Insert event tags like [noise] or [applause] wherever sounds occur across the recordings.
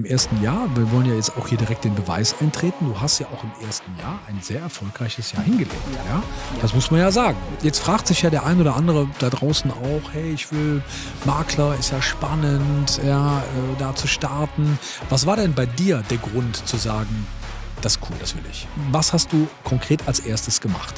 im ersten Jahr. Wir wollen ja jetzt auch hier direkt den Beweis eintreten. Du hast ja auch im ersten Jahr ein sehr erfolgreiches Jahr hingelegt. Ja. Das muss man ja sagen. Jetzt fragt sich ja der ein oder andere da draußen auch, hey, ich will Makler, ist ja spannend, ja, äh, da zu starten. Was war denn bei dir der Grund zu sagen, das ist cool, das will ich? Was hast du konkret als erstes gemacht?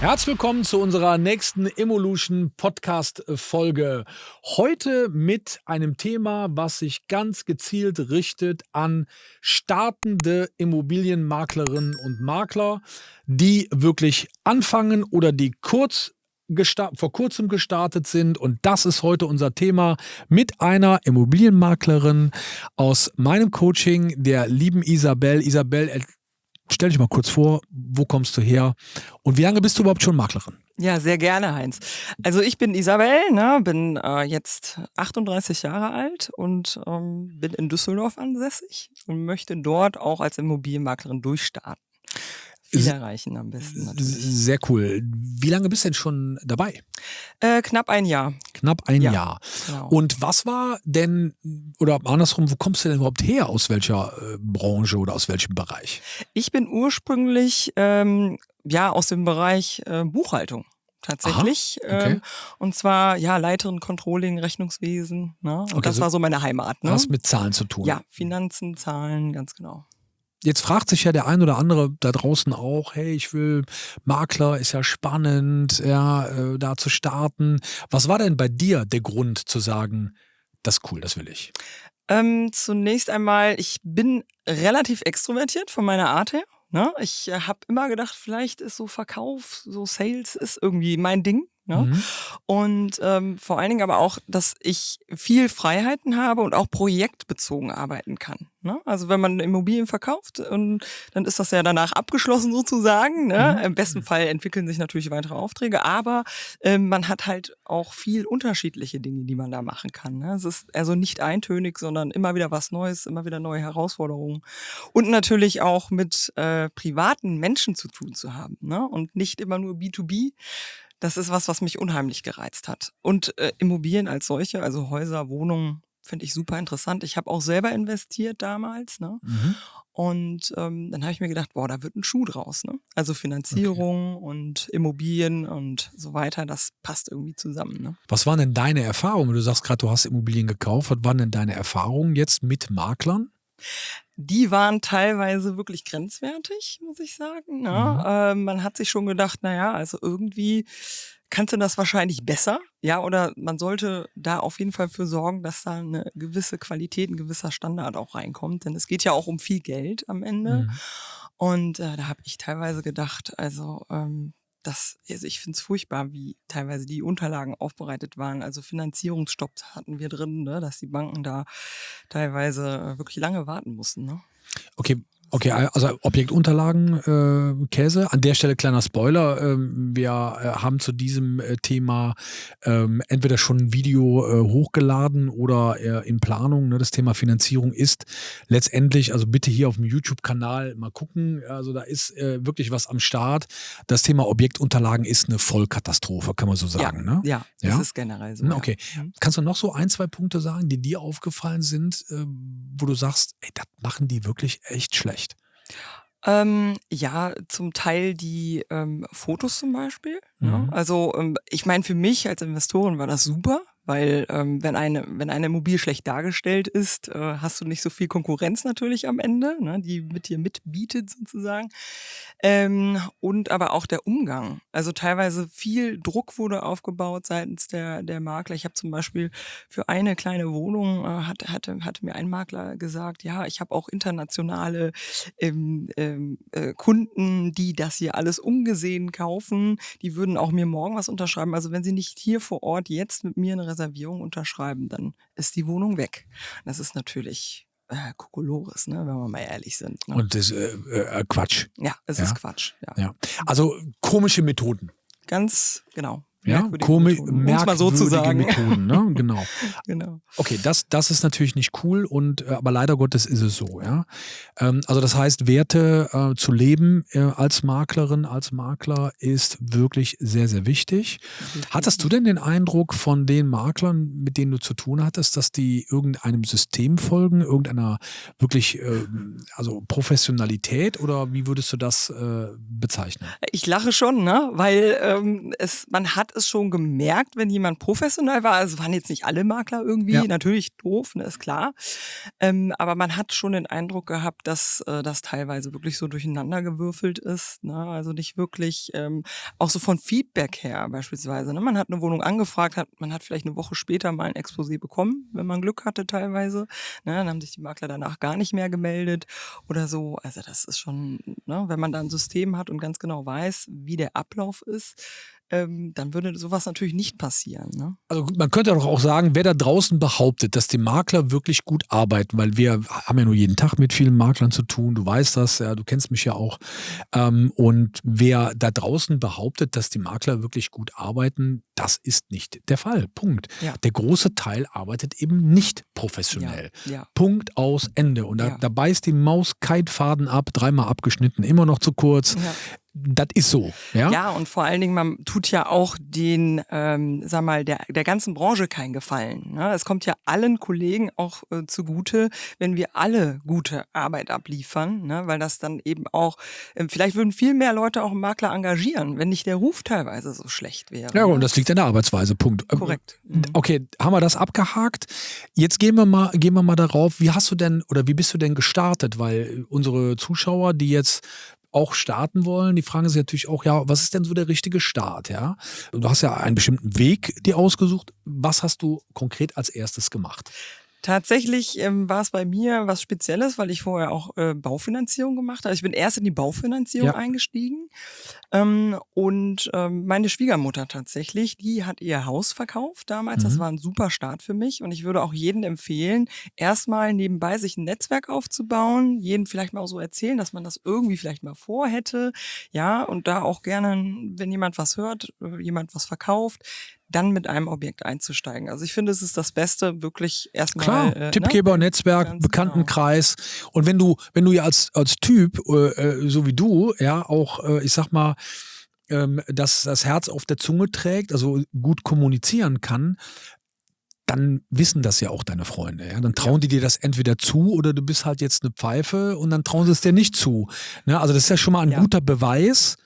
Herzlich willkommen zu unserer nächsten Evolution Podcast Folge. Heute mit einem Thema, was sich ganz gezielt richtet an startende Immobilienmaklerinnen und Makler, die wirklich anfangen oder die kurz vor kurzem gestartet sind. Und das ist heute unser Thema mit einer Immobilienmaklerin aus meinem Coaching, der lieben Isabel. Isabel, stell dich mal kurz vor, wo kommst du her und wie lange bist du überhaupt schon Maklerin? Ja, sehr gerne, Heinz. Also ich bin Isabel, ne, bin äh, jetzt 38 Jahre alt und ähm, bin in Düsseldorf ansässig und möchte dort auch als Immobilienmaklerin durchstarten viel erreichen am besten. Natürlich. Sehr cool. Wie lange bist du denn schon dabei? Äh, knapp ein Jahr. Knapp ein ja, Jahr. Genau. Und was war denn, oder andersrum, wo kommst du denn überhaupt her? Aus welcher äh, Branche oder aus welchem Bereich? Ich bin ursprünglich ähm, ja aus dem Bereich äh, Buchhaltung tatsächlich. Aha, okay. ähm, und zwar ja Leiterin Controlling, Rechnungswesen. Ne? Und okay, das so war so meine Heimat. Ne? Was mit Zahlen zu tun? Ja, Finanzen, Zahlen, ganz genau. Jetzt fragt sich ja der ein oder andere da draußen auch, hey, ich will Makler, ist ja spannend, ja, äh, da zu starten. Was war denn bei dir der Grund zu sagen, das ist cool, das will ich? Ähm, zunächst einmal, ich bin relativ extrovertiert von meiner Art her. Ne? Ich äh, habe immer gedacht, vielleicht ist so Verkauf, so Sales ist irgendwie mein Ding. Ne? Mhm. Und ähm, vor allen Dingen aber auch, dass ich viel Freiheiten habe und auch projektbezogen arbeiten kann. Ne? Also wenn man Immobilien verkauft, und dann ist das ja danach abgeschlossen sozusagen. Ne? Mhm. Im besten Fall entwickeln sich natürlich weitere Aufträge, aber ähm, man hat halt auch viel unterschiedliche Dinge, die man da machen kann. Ne? Es ist also nicht eintönig, sondern immer wieder was Neues, immer wieder neue Herausforderungen. Und natürlich auch mit äh, privaten Menschen zu tun zu haben ne? und nicht immer nur B2B. Das ist was, was mich unheimlich gereizt hat. Und äh, Immobilien als solche, also Häuser, Wohnungen, finde ich super interessant. Ich habe auch selber investiert damals. Ne? Mhm. Und ähm, dann habe ich mir gedacht, boah, da wird ein Schuh draus. Ne? Also Finanzierung okay. und Immobilien und so weiter, das passt irgendwie zusammen. Ne? Was waren denn deine Erfahrungen? Du sagst gerade, du hast Immobilien gekauft. Was waren denn deine Erfahrungen jetzt mit Maklern? Die waren teilweise wirklich grenzwertig, muss ich sagen. Ne? Mhm. Äh, man hat sich schon gedacht, naja, also irgendwie kannst du das wahrscheinlich besser, ja, oder man sollte da auf jeden Fall für sorgen, dass da eine gewisse Qualität, ein gewisser Standard auch reinkommt, denn es geht ja auch um viel Geld am Ende. Mhm. Und äh, da habe ich teilweise gedacht, also ähm, das, also ich finde es furchtbar, wie teilweise die Unterlagen aufbereitet waren. Also Finanzierungsstopps hatten wir drin, ne, dass die Banken da teilweise äh, wirklich lange warten mussten. Ne? Okay, Okay, also Objektunterlagen, äh, Käse. An der Stelle kleiner Spoiler. Ähm, wir äh, haben zu diesem äh, Thema ähm, entweder schon ein Video äh, hochgeladen oder äh, in Planung. Ne? Das Thema Finanzierung ist letztendlich, also bitte hier auf dem YouTube-Kanal mal gucken. Also da ist äh, wirklich was am Start. Das Thema Objektunterlagen ist eine Vollkatastrophe, kann man so sagen. Ja, ne? ja, ja? das ist generell so. Okay. Ja. Mhm. Kannst du noch so ein, zwei Punkte sagen, die dir aufgefallen sind, wo du sagst, ey, das machen die wirklich echt schlecht? Ähm, ja, zum Teil die ähm, Fotos zum Beispiel. Ne? Mhm. Also ähm, ich meine, für mich als Investorin war das super, weil ähm, wenn eine wenn eine Immobilie schlecht dargestellt ist, äh, hast du nicht so viel Konkurrenz natürlich am Ende, ne, die mit dir mitbietet sozusagen. Ähm, und aber auch der Umgang. Also teilweise viel Druck wurde aufgebaut seitens der der Makler. Ich habe zum Beispiel für eine kleine Wohnung äh, hat, hatte hatte mir ein Makler gesagt, ja, ich habe auch internationale ähm, ähm, äh, Kunden, die das hier alles ungesehen kaufen. Die würden auch mir morgen was unterschreiben. Also wenn sie nicht hier vor Ort jetzt mit mir eine Reservierung unterschreiben, dann ist die Wohnung weg. Das ist natürlich äh, Kokolores, ne, wenn wir mal ehrlich sind. Ne? Und das ist äh, äh, Quatsch. Ja, es ja? ist Quatsch. Ja. ja. Also komische Methoden. Ganz genau. Ja, Merkwürdige Komi Methoden, um's mal so zu merkwürdige sagen. Methoden, ne? [laughs] Genau. Genau. Okay, das, das ist natürlich nicht cool und äh, aber leider Gottes ist es so, ja. Ähm, also das heißt, Werte äh, zu leben äh, als Maklerin, als Makler ist wirklich sehr, sehr wichtig. Hattest du denn den Eindruck von den Maklern, mit denen du zu tun hattest, dass die irgendeinem System folgen, irgendeiner wirklich äh, also Professionalität oder wie würdest du das äh, bezeichnen? Ich lache schon, ne? Weil ähm, es, man hat es schon gemerkt, wenn jemand professionell war. Also es waren jetzt nicht alle Makler irgendwie, Ja. natürlich doof, ne, ist klar. Ähm, aber man hat schon den Eindruck gehabt, dass äh, das teilweise wirklich so durcheinander gewürfelt ist. Ne? Also nicht wirklich, ähm, auch so von Feedback her beispielsweise. Ne? Man hat eine Wohnung angefragt, hat, man hat vielleicht eine Woche später mal ein Exposé bekommen, wenn man Glück hatte teilweise. Ne? Dann haben sich die Makler danach gar nicht mehr gemeldet oder so. Also das ist schon, ne? wenn man da ein System hat und ganz genau weiß, wie der Ablauf ist, ähm, dann würde sowas natürlich nicht passieren. Ne? Also man könnte doch auch sagen, wer da draußen behauptet, dass die Makler wirklich gut arbeiten, weil wir haben ja nur jeden Tag mit vielen Maklern zu tun, du weißt das, ja, du kennst mich ja auch. Ähm, und wer da draußen behauptet, dass die Makler wirklich gut arbeiten, das ist nicht der Fall. Punkt. Ja. Der große Teil arbeitet eben nicht professionell. Ja, ja. Punkt aus Ende. Und da, Ja. da beißt die Maus kein Faden ab, dreimal abgeschnitten, immer noch zu kurz. Das ist so. Ja? Ja, und vor allen Dingen, man tut ja auch den, ähm, sag mal, der, der ganzen Branche keinen Gefallen. Ne? Es kommt ja allen Kollegen auch äh, zugute, wenn wir alle gute Arbeit abliefern, ne? weil das dann eben auch, ähm, vielleicht würden viel mehr Leute auch einen Makler engagieren, wenn nicht der Ruf teilweise so schlecht wäre. Ja, ne? und das liegt an der Arbeitsweise. Punkt. Ähm, Korrekt. Mhm. Okay, haben wir das abgehakt? Jetzt gehen wir mal, gehen wir mal darauf, wie hast du denn oder wie bist du denn gestartet? Weil unsere Zuschauer, die jetzt auch starten wollen, die fragen sich natürlich auch, ja, was ist denn so der richtige Start, ja? Du hast ja einen bestimmten Weg dir ausgesucht. Was hast du konkret als erstes gemacht? Tatsächlich ähm, war es bei mir was Spezielles, weil ich vorher auch äh, Baufinanzierung gemacht habe. Ich bin erst in die Baufinanzierung Ja. eingestiegen ähm, und ähm, meine Schwiegermutter tatsächlich, die hat ihr Haus verkauft damals. Das Mhm. war ein super Start für mich und ich würde auch jedem empfehlen, erstmal nebenbei sich ein Netzwerk aufzubauen, jedem vielleicht mal so erzählen, dass man das irgendwie vielleicht mal vorhätte, ja, und da auch gerne, wenn jemand was hört, äh, jemand was verkauft, dann mit einem Objekt einzusteigen. Also ich finde, es ist das Beste, wirklich erstmal. Klar, äh, Tippgeber, ne? Netzwerk, Ganz Bekanntenkreis. Und wenn du, wenn du ja als, als Typ, äh, äh, so wie du, ja, auch, äh, ich sag mal, ähm, das, das Herz auf der Zunge trägt, also gut kommunizieren kann, dann wissen das ja auch deine Freunde. Ja? Dann trauen die dir das entweder zu oder du bist halt jetzt eine Pfeife und dann trauen sie es dir nicht zu. Ne? Also das ist ja schon mal ein Ja. guter Beweis.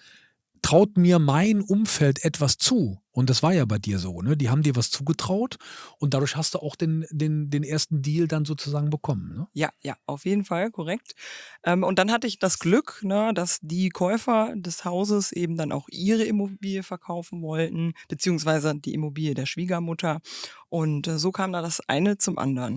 Traut mir mein Umfeld etwas zu? Und das war ja bei dir so, ne? Die haben dir was zugetraut und dadurch hast du auch den, den, den ersten Deal dann sozusagen bekommen. Ne? Ja, ja, auf jeden Fall, korrekt. Ähm, und dann hatte ich das Glück, ne, dass die Käufer des Hauses eben dann auch ihre Immobilie verkaufen wollten, beziehungsweise die Immobilie der Schwiegermutter. Und äh, so kam da das eine zum anderen.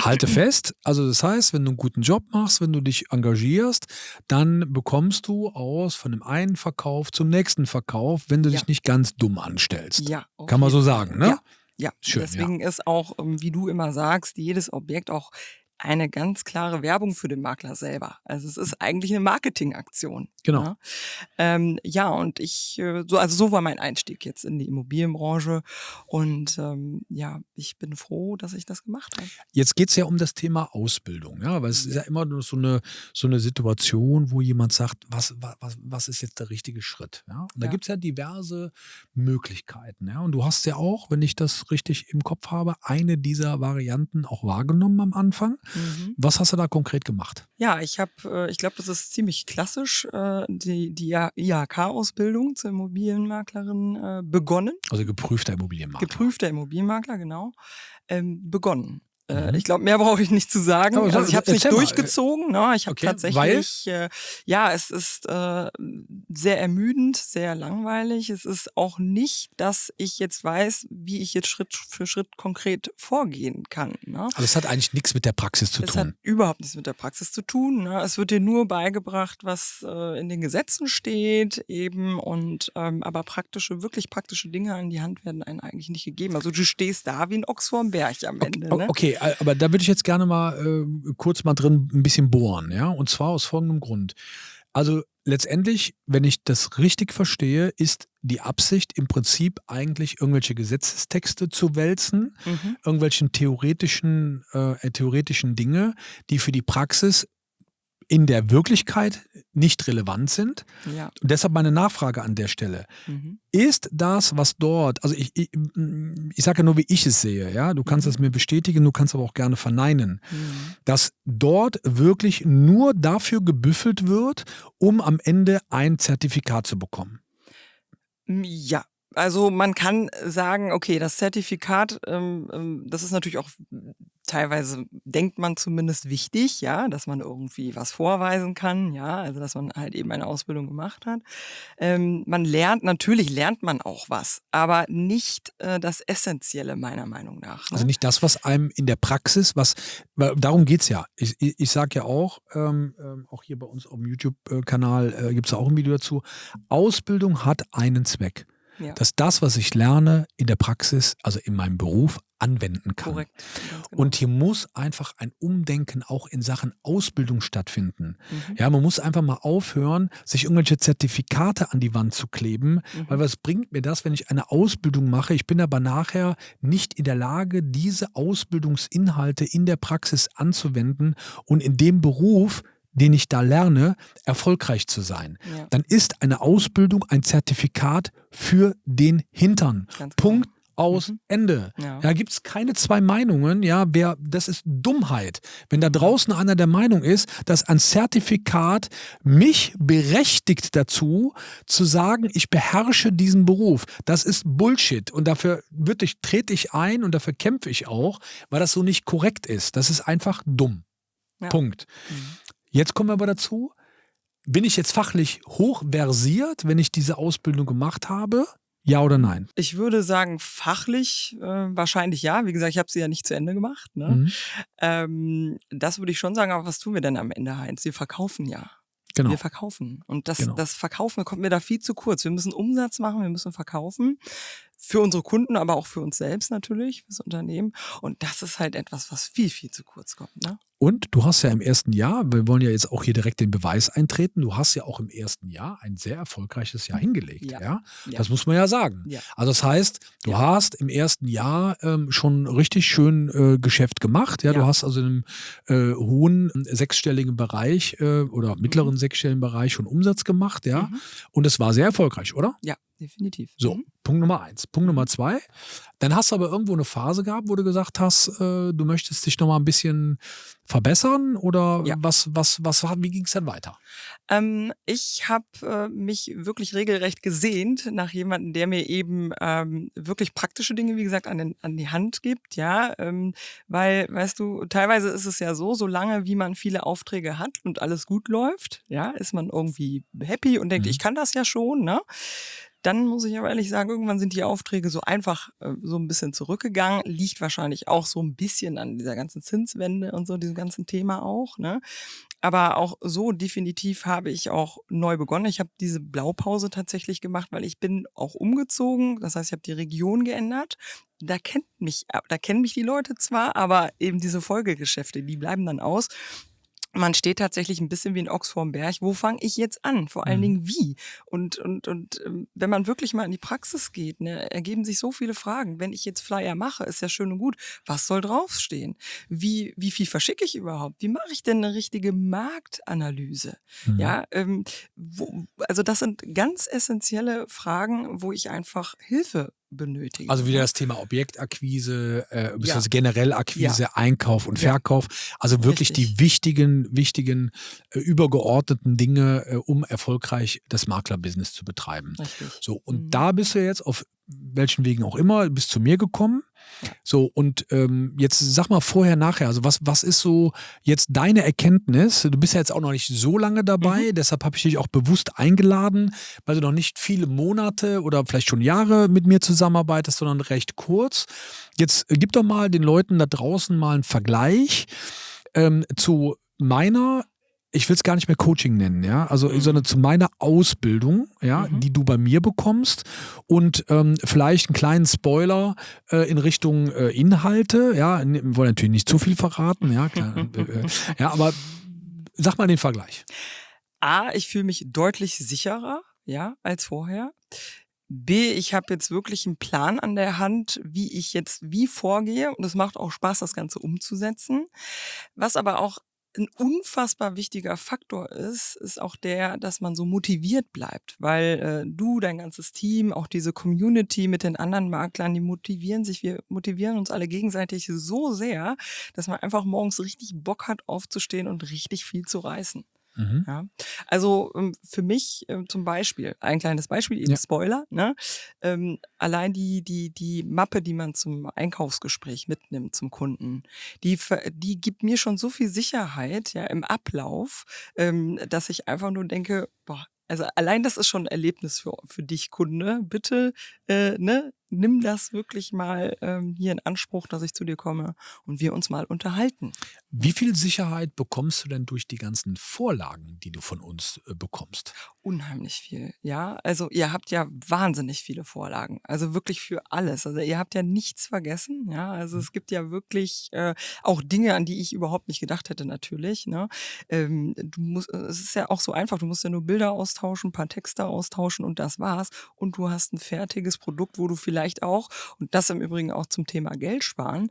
Halte fest, also das heißt, wenn du einen guten Job machst, wenn du dich engagierst, dann bekommst du aus von dem einen Verkauf zum nächsten Verkauf, wenn du Ja. dich nicht ganz dumm anstellst. Ja, auf Kann man so sagen, ne? Ja, ja. Schön, ja. Deswegen ist auch, ähm, wie du immer sagst, jedes Objekt auch eine ganz klare Werbung für den Makler selber. Also es ist eigentlich eine Marketingaktion. Genau. Ne? Ähm, ja, und ich, äh, so, also so war mein Einstieg jetzt in die Immobilienbranche. Und ähm, ja, ich bin froh, dass ich das gemacht habe. Jetzt geht es ja um das Thema Ausbildung, ja, weil es ist ja immer nur so eine, so eine Situation, wo jemand sagt, was, was, was ist jetzt der richtige Schritt? Ja? Und da Ja. gibt es ja diverse Möglichkeiten. Ja? Und du hast ja auch, wenn ich das richtig im Kopf habe, eine dieser Varianten auch wahrgenommen am Anfang. Mhm. Was hast du da konkret gemacht? Ja, ich habe, äh, ich glaube, das ist ziemlich klassisch, äh, die, die IHK-Ausbildung zur Immobilienmaklerin äh, begonnen. Also geprüfter Immobilienmakler. geprüfter Immobilienmakler, genau, ähm, begonnen. Äh, Mhm. Ich glaube, mehr brauche ich nicht zu sagen. Aber sag- also ich habe es nicht durchgezogen. Ne? Ich habe Okay, tatsächlich, äh, ja, es ist äh, sehr ermüdend, sehr langweilig. Es ist auch nicht, dass ich jetzt weiß, wie ich jetzt Schritt für Schritt konkret vorgehen kann. Ne? Also es hat eigentlich nichts mit der Praxis zu Es hat tun. überhaupt nichts mit der Praxis zu tun. Ne? Es wird dir nur beigebracht, was äh, in den Gesetzen steht, eben und ähm, aber praktische, wirklich praktische Dinge an die Hand werden einem eigentlich nicht gegeben. Also du stehst da wie ein Ochs vorm Berg am Ende. O- Ne? Okay, äh, aber da würde ich jetzt gerne mal äh, kurz mal drin ein bisschen bohren, ja, und zwar aus folgendem Grund. Also letztendlich, wenn ich das richtig verstehe, ist die Absicht im Prinzip eigentlich irgendwelche Gesetzestexte zu wälzen, Mhm. irgendwelchen theoretischen, äh, theoretischen Dinge, die für die Praxis in der Wirklichkeit nicht relevant sind. Ja. Und deshalb meine Nachfrage an der Stelle. Mhm. Ist das, was dort, also ich, ich, ich sage ja nur, wie ich es sehe, ja, du kannst Mhm. es mir bestätigen, du kannst aber auch gerne verneinen, Mhm. dass dort wirklich nur dafür gebüffelt wird, um am Ende ein Zertifikat zu bekommen. Mm, Ja, also man kann sagen, okay, das Zertifikat, ähm, ähm, das ist natürlich auch teilweise, denkt man zumindest wichtig, ja, dass man irgendwie was vorweisen kann, ja, also dass man halt eben eine Ausbildung gemacht hat. Ähm, man lernt, natürlich lernt man auch was, aber nicht äh, das Essentielle meiner Meinung nach. Ne? Also nicht das, was einem in der Praxis, was, weil darum geht's ja. Ich, ich, ich sage ja auch, ähm, ähm, auch hier bei uns auf dem YouTube-Kanal äh, gibt es auch ein Video dazu, Ausbildung hat einen Zweck. Ja, Dass das, was ich lerne, in der Praxis, also in meinem Beruf, anwenden kann. korrekt. genau. Und hier muss einfach ein Umdenken auch in Sachen Ausbildung stattfinden. Mhm. Ja, man muss einfach mal aufhören, sich irgendwelche Zertifikate an die Wand zu kleben, Mhm. weil was bringt mir das, wenn ich eine Ausbildung mache? Ich bin aber nachher nicht in der Lage, diese Ausbildungsinhalte in der Praxis anzuwenden und in dem Beruf, den ich da lerne, erfolgreich zu sein. ja, Dann ist eine Ausbildung ein Zertifikat für den Hintern. ganz Punkt aus Mhm. Ende. Ja, gibt es keine zwei Meinungen. Ja, wer, das ist Dummheit. Wenn da draußen einer der Meinung ist, dass ein Zertifikat mich berechtigt dazu, zu sagen, ich beherrsche diesen Beruf. Das ist Bullshit. Und dafür wirklich trete ich ein und dafür kämpfe ich auch, weil das so nicht korrekt ist. Das ist einfach dumm. Ja. Punkt. Mhm. Jetzt kommen wir aber dazu. Bin ich jetzt fachlich hochversiert, wenn ich diese Ausbildung gemacht habe? Ja oder nein? Ich würde sagen, fachlich äh, wahrscheinlich ja. Wie gesagt, ich habe sie ja nicht zu Ende gemacht. Ne? Mhm. Ähm, das würde ich schon sagen, aber was tun wir denn am Ende, Heinz? Wir verkaufen ja. Genau. Wir verkaufen. Und das, Genau. das Verkaufen kommt mir da viel zu kurz. Wir müssen Umsatz machen, wir müssen verkaufen. Für unsere Kunden, aber auch für uns selbst natürlich, fürs Unternehmen. Und das ist halt etwas, was viel, viel zu kurz kommt. Ne? Und du hast ja im ersten Jahr, wir wollen ja jetzt auch hier direkt den Beweis eintreten, du hast ja auch im ersten Jahr ein sehr erfolgreiches Jahr hingelegt. Ja. Ja. Ja. Das muss man ja sagen. Ja. Also das heißt, du Ja. hast im ersten Jahr ähm, schon richtig schön äh, Geschäft gemacht. Ja, du Ja. hast also in einem äh, hohen äh, sechsstelligen Bereich äh, oder mittleren sechsstelligen Bereich schon Umsatz gemacht, ja. Mhm. Und es war sehr erfolgreich, oder? Ja, definitiv. So, Mhm. Punkt Nummer eins. Punkt Nummer zwei. Dann hast du aber irgendwo eine Phase gehabt, wo du gesagt hast, äh, du möchtest dich nochmal ein bisschen verbessern oder Ja. was, was, was, wie ging es dann weiter? Ähm, ich habe äh, mich wirklich regelrecht gesehnt nach jemandem, der mir eben ähm, wirklich praktische Dinge, wie gesagt, an, den, an die Hand gibt, ja, ähm, weil, weißt du, teilweise ist es ja so, solange wie man viele Aufträge hat und alles gut läuft, ja, ist man irgendwie happy und denkt, Mhm. ich kann das ja schon, ne? Dann muss ich aber ehrlich sagen, irgendwann sind die Aufträge so einfach äh, so ein bisschen zurückgegangen. Liegt wahrscheinlich auch so ein bisschen an dieser ganzen Zinswende und so, diesem ganzen Thema auch. Ne? Aber auch so definitiv habe ich auch neu begonnen. Ich habe diese Blaupause tatsächlich gemacht, weil ich bin auch umgezogen. Das heißt, ich habe die Region geändert. Da kennt mich, da kennen mich die Leute zwar, aber eben diese Folgegeschäfte, die bleiben dann aus. Man steht tatsächlich ein bisschen wie ein Ochs vorm Berg. Wo fange ich jetzt an? Vor allen Mhm. Dingen wie? Und, und, und ähm, wenn man wirklich mal in die Praxis geht, ne, ergeben sich so viele Fragen. Wenn ich jetzt Flyer mache, ist ja schön und gut. Was soll draufstehen? Wie, wie viel verschicke ich überhaupt? Wie mache ich denn eine richtige Marktanalyse? Mhm. Ja, ähm, wo, also das sind ganz essentielle Fragen, wo ich einfach Hilfe benötige. Also wieder das Thema Objektakquise, äh, Ja. generell Akquise, Einkauf und Ja. Verkauf. Also wirklich Richtig. die wichtigen, wichtigen, äh, übergeordneten Dinge, äh, um erfolgreich das Maklerbusiness zu betreiben. Richtig. So, und Mhm. da bist du jetzt auf welchen Wegen auch immer, bist zu mir gekommen. So, und ähm, jetzt sag mal vorher, nachher, also was, was ist so jetzt deine Erkenntnis? Du bist ja jetzt auch noch nicht so lange dabei, Mhm. deshalb habe ich dich auch bewusst eingeladen, weil du noch nicht viele Monate oder vielleicht schon Jahre mit mir zusammenarbeitest, sondern recht kurz. Jetzt äh, gib doch mal den Leuten da draußen mal einen Vergleich ähm, zu meiner ich will es gar nicht mehr Coaching nennen, ja, also Mhm. sondern zu meiner Ausbildung, ja, Mhm. die du bei mir bekommst und ähm, vielleicht einen kleinen Spoiler äh, in Richtung äh, Inhalte, ja, n- wir wollen natürlich nicht zu viel verraten, ja, klar, [laughs] äh, äh, ja, aber sag mal den Vergleich. A, ich fühle mich deutlich sicherer, ja, als vorher. B, ich habe jetzt wirklich einen Plan an der Hand, wie ich jetzt wie vorgehe. Und es macht auch Spaß, das Ganze umzusetzen. Was aber auch ein unfassbar wichtiger Faktor ist, ist auch der, dass man so motiviert bleibt, weil äh, du, dein ganzes Team, auch diese Community mit den anderen Maklern, die motivieren sich, wir motivieren uns alle gegenseitig so sehr, dass man einfach morgens richtig Bock hat, aufzustehen und richtig viel zu reißen. Mhm. Ja. Also ähm, für mich ähm, zum Beispiel, ein kleines Beispiel, eben ja. Spoiler, ne? Ähm, allein die, die, die Mappe, die man zum Einkaufsgespräch mitnimmt zum Kunden, die, die gibt mir schon so viel Sicherheit ja, im Ablauf, ähm, dass ich einfach nur denke, boah, also allein das ist schon ein Erlebnis für, für dich, Kunde. Bitte, äh, ne, nimm das wirklich mal ähm, hier in Anspruch, dass ich zu dir komme und wir uns mal unterhalten. Wie viel Sicherheit bekommst du denn durch die ganzen Vorlagen, die du von uns äh, bekommst? Unheimlich viel, ja. Also ihr habt ja wahnsinnig viele Vorlagen, also wirklich für alles. Also ihr habt ja nichts vergessen, ja. Also mhm. es gibt ja wirklich äh, auch Dinge, an die ich überhaupt nicht gedacht hätte, natürlich. Ne? Ähm, du musst, es ist ja auch so einfach. Du musst ja nur Bilder austauschen, ein paar Texte austauschen und das war's. Und du hast ein fertiges Produkt, wo du vielleicht vielleicht auch, und das im Übrigen auch zum Thema Geld sparen,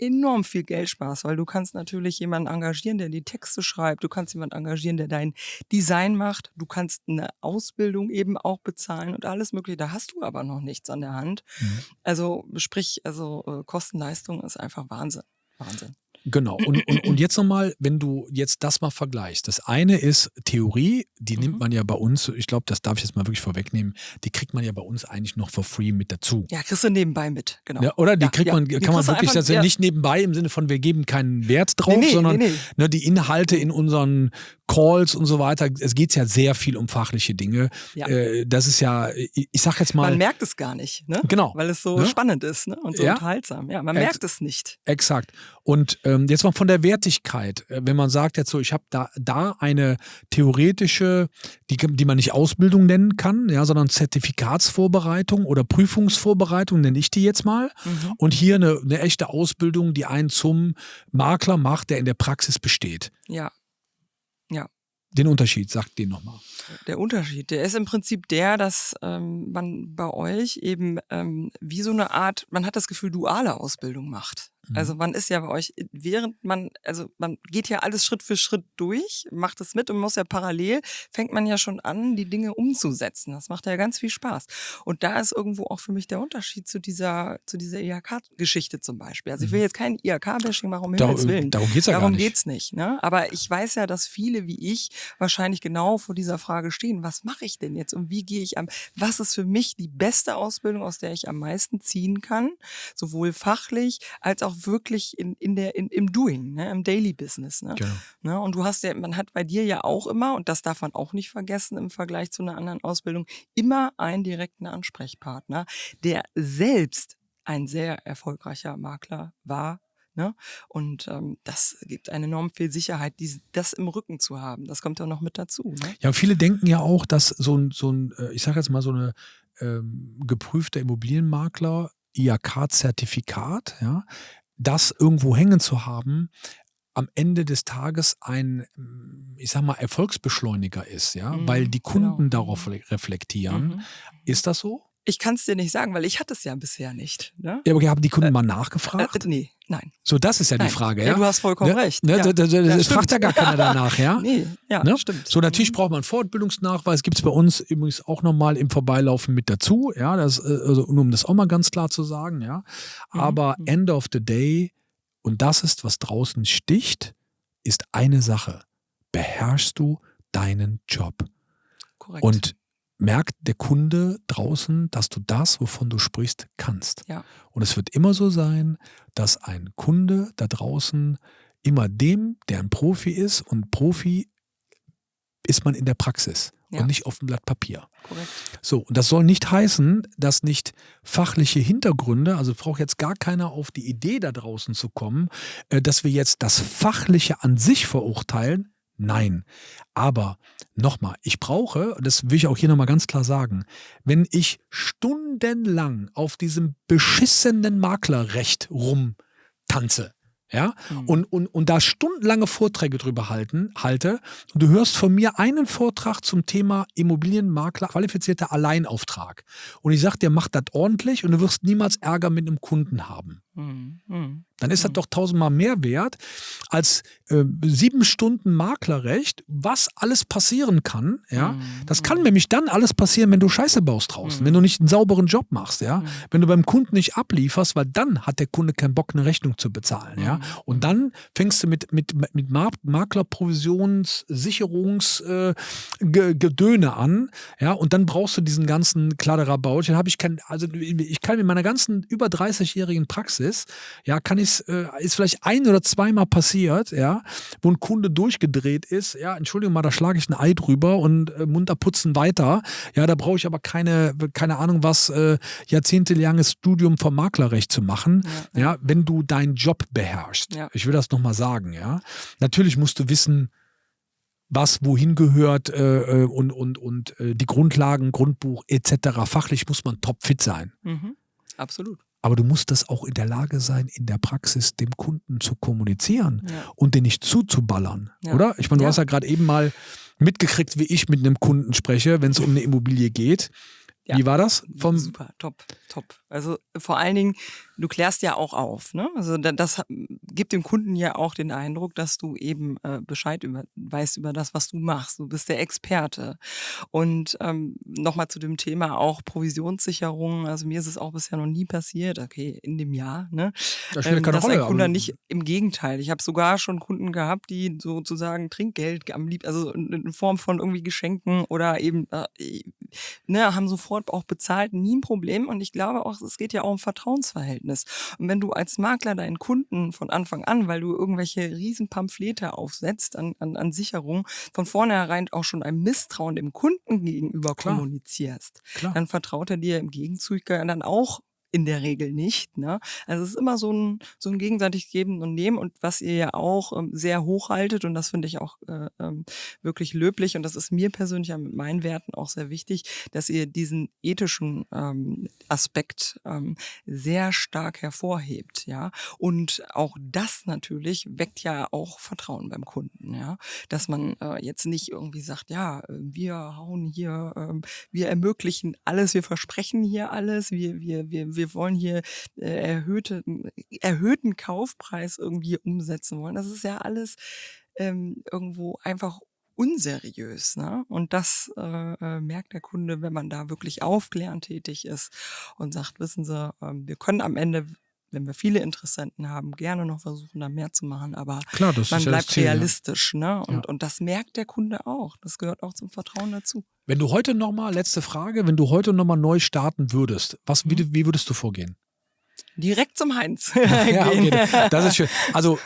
enorm viel Geld sparst, weil du kannst natürlich jemanden engagieren, der die Texte schreibt, du kannst jemanden engagieren, der dein Design macht, du kannst eine Ausbildung eben auch bezahlen und alles mögliche. Da hast du aber noch nichts an der Hand. Mhm. Also sprich, also äh, Kostenleistung ist einfach Wahnsinn. Wahnsinn. Genau. Und, und, und jetzt nochmal, wenn du jetzt das mal vergleichst. Das eine ist Theorie, die mhm. nimmt man ja bei uns, ich glaube, das darf ich jetzt mal wirklich vorwegnehmen, die kriegt man ja bei uns eigentlich noch for free mit dazu. Ja, kriegst du nebenbei mit, genau. Ja, oder die ja, kriegt man, ja, kann man wirklich, das ja nicht nebenbei im Sinne von, wir geben keinen Wert drauf, nee, nee, sondern nee, ne, die Inhalte in unseren Calls und so weiter. Es geht ja sehr viel um fachliche Dinge. Äh, das ist ja, ich, ich sag jetzt mal. Man merkt es gar nicht, ne? Genau. Weil es so ne? spannend ist ne? und so unterhaltsam. Ja, man Ex merkt es nicht. Exakt. Und jetzt mal von der Wertigkeit. Äh, wenn man sagt jetzt so, ich habe da, da eine theoretische, die, die man nicht Ausbildung nennen kann, ja, sondern Zertifikatsvorbereitung oder Prüfungsvorbereitung nenne ich die jetzt mal. Mhm. Und hier eine, eine echte Ausbildung, die einen zum Makler macht, der in der Praxis besteht. Ja. Ja. Den Unterschied, sagt den nochmal. Der Unterschied, der ist im Prinzip der, dass ähm, man bei euch eben ähm, wie so eine Art, man hat das Gefühl, duale Ausbildung macht. Also mhm. man ist ja bei euch, während man, also man geht ja alles Schritt für Schritt durch, macht es mit und muss ja parallel, fängt man ja schon an, die Dinge umzusetzen. Das macht ja ganz viel Spaß. Und da ist irgendwo auch für mich der Unterschied zu dieser, zu dieser IHK-Geschichte zum Beispiel. Also ich will mhm. jetzt kein IHK-Bashing machen, um Dar Himmels Willen. Darum geht's ja darum gar nicht. geht's nicht. Ne? Aber ich weiß ja, dass viele wie ich wahrscheinlich genau vor dieser Frage stehen. Was mache ich denn jetzt und wie gehe ich am, was ist für mich die beste Ausbildung, aus der ich am meisten ziehen kann? Sowohl fachlich als auch wirklich in, in der, in, im Doing, ne, im Daily Business. Ne? Genau. Ne? Und du hast ja, man hat bei dir ja auch immer, und das darf man auch nicht vergessen im Vergleich zu einer anderen Ausbildung, immer einen direkten Ansprechpartner, der selbst ein sehr erfolgreicher Makler war, Ne? Und ähm, das gibt eine enorm viel Sicherheit, die, das im Rücken zu haben. Das kommt ja noch mit dazu. Ne? Ja, viele denken ja auch, dass so ein, so ein äh, ich sage jetzt mal so eine ähm, geprüfter Immobilienmakler IAK-Zertifikat, ja, das irgendwo hängen zu haben, am Ende des Tages ein, ich sag mal, Erfolgsbeschleuniger ist, ja, mhm, weil die Kunden genau. darauf reflektieren. Mhm. Ist das so? Ich kann es dir nicht sagen, weil ich hatte es ja bisher nicht. Ne? Ja, aber haben die Kunden äh, mal nachgefragt? Äh, nee, nein. So, das ist ja nein. die Frage, ja? ja? Du hast vollkommen ne? recht. Ne? Ja. Das, das, das fragt ja gar keiner danach, ja? [laughs] nee, ja, ne? stimmt. So, natürlich mhm. braucht man Fortbildungsnachweis, gibt es bei uns übrigens auch nochmal im Vorbeilaufen mit dazu, ja, das, äh, also, nur um das auch mal ganz klar zu sagen, ja. Mhm, aber mhm. end of the day, und das ist, was draußen sticht, ist eine Sache. Beherrschst du deinen Job? Korrekt. Und merkt der Kunde draußen, dass du das, wovon du sprichst, kannst. Ja. Und es wird immer so sein, dass ein Kunde da draußen immer dem, der ein Profi ist, und Profi ist man in der Praxis ja. und nicht auf dem Blatt Papier. Korrekt. So, und das soll nicht heißen, dass nicht fachliche Hintergründe, also braucht jetzt gar keiner auf die Idee da draußen zu kommen, äh, dass wir jetzt das Fachliche an sich verurteilen. Nein. Aber nochmal, ich brauche, das will ich auch hier nochmal ganz klar sagen, wenn ich stundenlang auf diesem beschissenen Maklerrecht rumtanze, ja, mhm. und, und, und da stundenlange Vorträge drüber halten, halte, und du hörst von mir einen Vortrag zum Thema Immobilienmakler, qualifizierter Alleinauftrag. Und ich sage dir, mach das ordentlich und du wirst niemals Ärger mit einem Kunden haben. Mhm. mhm dann ist das mhm. doch tausendmal mehr wert als äh, sieben Stunden Maklerrecht, was alles passieren kann. Ja, mhm. das kann nämlich dann alles passieren, wenn du Scheiße baust draußen, mhm. wenn du nicht einen sauberen Job machst. Ja, wenn du beim Kunden nicht ablieferst, weil dann hat der Kunde keinen Bock, eine Rechnung zu bezahlen. Ja, und dann fängst du mit mit mit Maklerprovisionssicherungsgedöne äh, an. Ja, und dann brauchst du diesen ganzen Kladderabaut. Habe ich kein, also ich kann in meiner ganzen über 30-jährigen Praxis, ja, kann ich ist, äh, ist vielleicht ein oder zweimal passiert, ja, wo ein Kunde durchgedreht ist, ja, Entschuldigung mal, da schlage ich ein Ei drüber und äh, munter putzen weiter. Ja, da brauche ich aber keine, keine Ahnung was, äh, jahrzehntelanges Studium vom Maklerrecht zu machen, ja, ja. wenn du deinen Job beherrschst. Ja. Ich will das nochmal sagen, ja. Natürlich musst du wissen, was wohin gehört äh, äh, und, und, und äh, die Grundlagen, Grundbuch etc. Fachlich muss man topfit sein. Mhm. Absolut. Aber du musst das auch in der Lage sein, in der Praxis dem Kunden zu kommunizieren ja. und den nicht zuzuballern, ja. oder? Ich meine, du ja. hast ja gerade eben mal mitgekriegt, wie ich mit einem Kunden spreche, wenn es um eine Immobilie geht. Ja. Wie war das? Vom Super, top, top. Also vor allen Dingen, du klärst ja auch auf. Ne? Also das gibt dem Kunden ja auch den Eindruck, dass du eben äh, Bescheid über, weißt über das, was du machst. Du bist der Experte. Und ähm, nochmal zu dem Thema auch Provisionssicherung. Also mir ist es auch bisher noch nie passiert, okay, in dem Jahr, ne? Das spielt ähm, keine dass Rolle, ein Kunde nicht, im Gegenteil. Ich habe sogar schon Kunden gehabt, die sozusagen Trinkgeld am lieb, also in Form von irgendwie Geschenken oder eben, äh, ne, haben sofort sofort auch bezahlt, nie ein Problem. Und ich glaube auch, es geht ja auch um Vertrauensverhältnis. Und wenn du als Makler deinen Kunden von Anfang an, weil du irgendwelche riesen Pamphlete aufsetzt an, an, an Sicherung, von vornherein auch schon ein Misstrauen dem Kunden gegenüber Klar. kommunizierst, Klar. dann vertraut er dir im Gegenzug dann auch in der Regel nicht. Ne? Also es ist immer so ein, so ein gegenseitig Geben und Nehmen und was ihr ja auch ähm, sehr hochhaltet und das finde ich auch äh, ähm, wirklich löblich und das ist mir persönlich ja mit meinen Werten auch sehr wichtig, dass ihr diesen ethischen ähm, Aspekt ähm, sehr stark hervorhebt. Ja? Und auch das natürlich weckt ja auch Vertrauen beim Kunden. Ja? Dass man äh, jetzt nicht irgendwie sagt, ja, wir hauen hier, äh, wir ermöglichen alles, wir versprechen hier alles, wir, wir, wir wir wollen hier äh, erhöhte, erhöhten Kaufpreis irgendwie umsetzen wollen. Das ist ja alles ähm, irgendwo einfach unseriös. Ne? Und das äh, äh, merkt der Kunde, wenn man da wirklich aufklärend tätig ist und sagt, wissen Sie, äh, wir können am Ende wenn wir viele Interessenten haben, gerne noch versuchen, da mehr zu machen, aber Klar, man bleibt Ziel, realistisch. Ne? Und, ja. und das merkt der Kunde auch. Das gehört auch zum Vertrauen dazu. Wenn du heute nochmal, letzte Frage, wenn du heute nochmal neu starten würdest, was, mhm. wie, wie würdest du vorgehen? Direkt zum Heinz. [laughs] [laughs] ja, okay, das ist schön. Also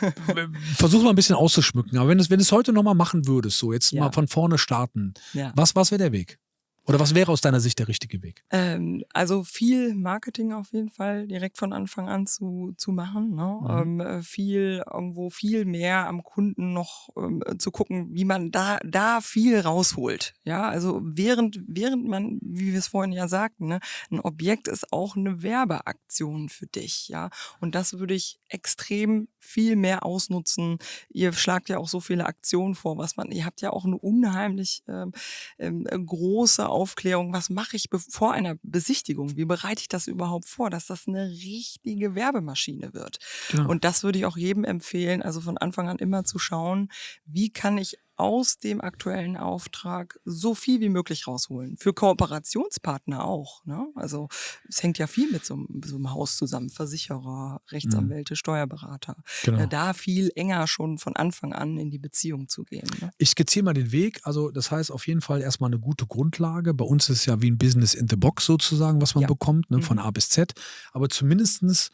versuch mal ein bisschen auszuschmücken. Aber wenn du wenn es heute nochmal machen würdest, so jetzt ja. mal von vorne starten, was, was wäre der Weg? Oder was wäre aus deiner Sicht der richtige Weg? Ähm, also viel Marketing auf jeden Fall direkt von Anfang an zu, zu machen. Ne? Mhm. Ähm, äh, viel irgendwo viel mehr am Kunden noch ähm, zu gucken, wie man da, da viel rausholt. Ja, also während, während man, wie wir es vorhin ja sagten, ne, ein Objekt ist auch eine Werbeaktion für dich. Ja, und das würde ich extrem viel mehr ausnutzen. Ihr schlagt ja auch so viele Aktionen vor, was man, ihr habt ja auch eine unheimlich ähm, ähm, große Aufklärung, was mache ich vor einer Besichtigung? Wie bereite ich das überhaupt vor, dass das eine richtige Werbemaschine wird? Genau. Und das würde ich auch jedem empfehlen, also von Anfang an immer zu schauen, wie kann ich aus dem aktuellen Auftrag so viel wie möglich rausholen. Für Kooperationspartner auch. Ne? Also es hängt ja viel mit so, so einem Haus zusammen. Versicherer, Rechtsanwälte, mhm. Steuerberater. Genau. Äh, da viel enger schon von Anfang an in die Beziehung zu gehen. Ne? Ich skizziere mal den Weg. Also das heißt auf jeden Fall erstmal eine gute Grundlage. Bei uns ist es ja wie ein Business in the Box sozusagen, was man ja. bekommt, ne? von mhm. A bis Z. Aber zumindestens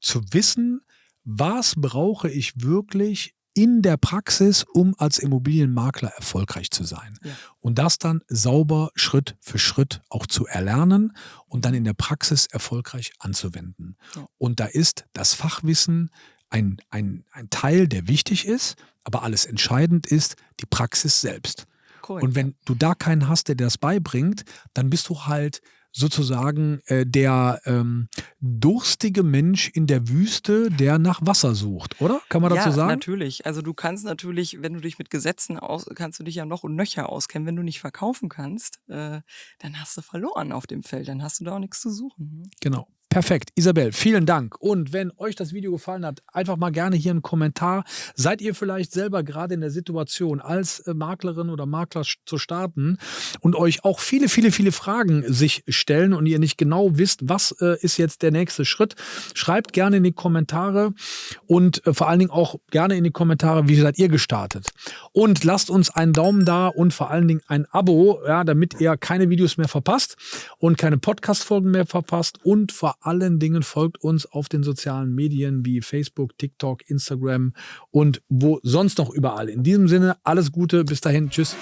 zu wissen, was brauche ich wirklich in der Praxis, um als Immobilienmakler erfolgreich zu sein. Ja. Und das dann sauber Schritt für Schritt auch zu erlernen und dann in der Praxis erfolgreich anzuwenden. Ja. Und da ist das Fachwissen ein, ein, ein Teil, der wichtig ist, aber alles entscheidend ist die Praxis selbst. Cool. Und wenn du da keinen hast, der dir das beibringt, dann bist du halt sozusagen äh, der ähm, durstige Mensch in der Wüste, der nach Wasser sucht, oder? Kann man dazu ja, sagen? natürlich. Also du kannst natürlich, wenn du dich mit Gesetzen aus, kannst du dich ja noch und nöcher auskennen. Wenn du nicht verkaufen kannst, äh, dann hast du verloren auf dem Feld. Dann hast du da auch nichts zu suchen. Ne? Genau. Perfekt. Isabel, vielen Dank. Und wenn euch das Video gefallen hat, einfach mal gerne hier einen Kommentar. Seid ihr vielleicht selber gerade in der Situation, als äh, Maklerin oder Makler zu starten und euch auch viele, viele, viele Fragen sich stellen und ihr nicht genau wisst, was äh, ist jetzt der nächste Schritt? Schreibt gerne in die Kommentare und äh, vor allen Dingen auch gerne in die Kommentare, wie seid ihr gestartet? Und lasst uns einen Daumen da und vor allen Dingen ein Abo, ja, damit ihr keine Videos mehr verpasst und keine Podcast-Folgen mehr verpasst und vor allen Dingen folgt uns auf den sozialen Medien wie Facebook, TikTok, Instagram und wo sonst noch überall. In diesem Sinne, alles Gute, bis dahin, tschüss.